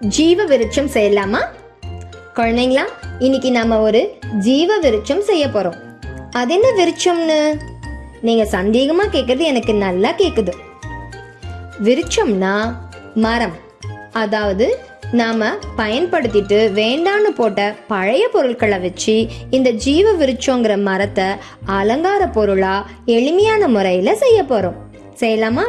ஜீவ விருட்சம் செய்யலாமா? குழந்தைங்களா இன்னைக்கு நாம ஒரு ஜீவ விருட்சம் செய்ய போறோம். அது என்ன விருட்சம்னு? நீங்க சந்தேகமா கேட்குறது எனக்கு நல்லா கேக்குது. விருட்சம்னா மரம். அதாவது நாம பயன்படுத்திட்டு வேண்டான்னு போட்ட பழைய பொருட்களை வச்சு இந்த ஜீவ விருட்சங்கிற மரத்தை அலங்கார பொருளா எளிமையான முறையில செய்ய போறோம். செய்யலாமா?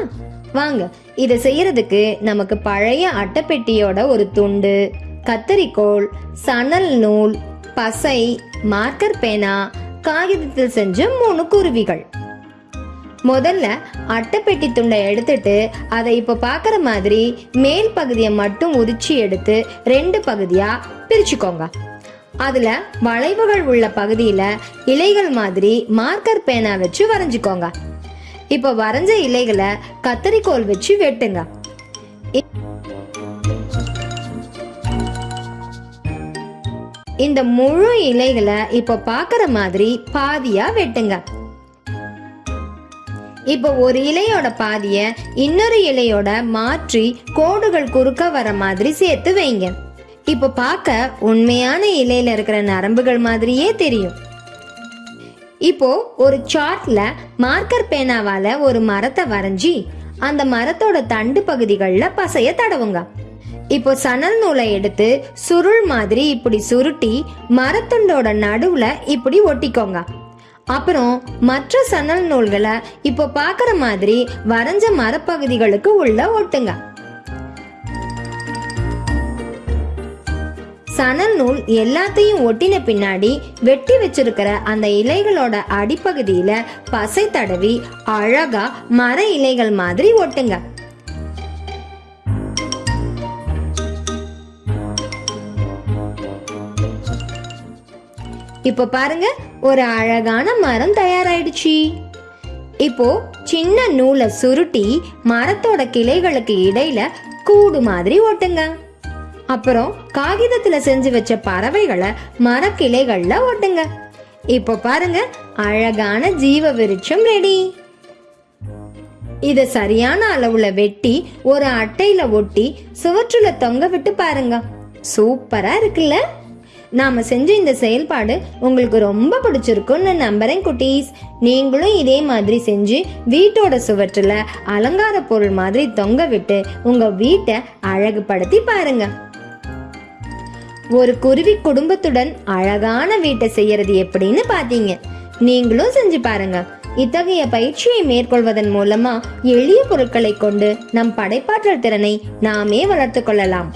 வாங்க இதை செய்யறதுக்கு நமக்கு பழைய அட்டைப்பெட்டியோட ஒரு துண்டு கத்தரிக்கோல் சணல் நூல் பசை மார்க்கர் பேனா காகிதத்தில் செஞ்ச மூணு குருவிகள். முதல்ல அட்டைப்பெட்டி துண்டை எடுத்துட்டு அதை இப்போ பார்க்குற மாதிரி மேல் பகுதியை மட்டும் உரிச்சு எடுத்து ரெண்டு பகுதியாக பிரிச்சுக்கோங்க. அதில் வளைவுகள் உள்ள பகுதியில் இலைகள் மாதிரி மார்க்கர் பேனா வச்சு வரைஞ்சிக்கோங்க. இப்போ வரைஞ்ச இலைகளை கத்தரிக்கோல் வச்சு வெட்டுங்க. இந்த முழு இலைகளை இப்போ பார்க்குற மாதிரி பாதியா வெட்டுங்க. இப்போ ஒரு இலையோட பாதிய இன்னொரு இலையோட மாற்றி கோடுகள் குறுக்க வர மாதிரி சேர்த்து வைங்க. இப்போ பார்க்க உண்மையான இலையில இருக்கிற நரம்புகள் மாதிரியே தெரியும். இப்போ ஒரு சார்ட்ல மார்க்கர் பேனாவால ஒரு மரத்தை வரைஞ்சி அந்த மரத்தோட தண்டு பகுதிகளில் பசைய தடவுங்க. இப்போ சணல் நூலை எடுத்து சுருள் மாதிரி இப்படி சுருட்டி மரத்துண்டோட நடுவுல இப்படி ஒட்டிக்கோங்க. அப்புறம் மற்ற சணல் நூல்களை இப்போ பார்க்குற மாதிரி வரைஞ்ச மரப்பகுதிகளுக்கு உள்ள ஒட்டுங்க. சணல் நூல் எல்லாத்தையும் ஒட்டின பின்னாடி வெட்டி வச்சிருக்கிற அந்த இலைகளோட அடிப்பகுதியில பசை தடவி அழகா மர இலைகள் மாதிரி ஒட்டுங்க. இப்போ பாருங்க ஒரு அழகான மரம் தயாராயிடுச்சு. இப்போ சின்ன நூலை சுருட்டி மரத்தோட கிளைகளுக்கு இடையில கூடு மாதிரி ஒட்டுங்க. அப்புறம் காகிதத்துல செஞ்சு வச்ச பறவைகளை மரக்கிளைகள்ல ஒட்டுங்க இப்போ பாருங்க அழகான ஜீவ விருட்சம் ரெடி இத சரியான அளவுல வெட்டி ஒரு அட்டையில ஒட்டி சுவற்றுல தொங்க விட்டு பாருங்க. சூப்பரா இருக்குல்ல? நாம செஞ்ச இந்த செயல்பாடு உங்களுக்கு ரொம்ப பிடிச்சிருக்கும்னு நம்புறேன் குட்டீஸ். நீங்களும் இதே மாதிரி செஞ்சு வீட்டோட சுவற்றுல அலங்கார பொருள் மாதிரி தொங்க விட்டு உங்க வீட்டை அழகுபடுத்தி பாருங்க. ஒரு குருவி குடும்பத்துடன் அழகான வீட்டை செய்யறது எப்படின்னு பாத்தீங்க. நீங்களும் செஞ்சு பாருங்க. இத்தகைய பயிற்சியை மேற்கொள்வதன் மூலமா எளிய பொருட்களை கொண்டு நம் படைப்பாற்றல் திறனை நாமே வளர்த்து கொள்ளலாம்.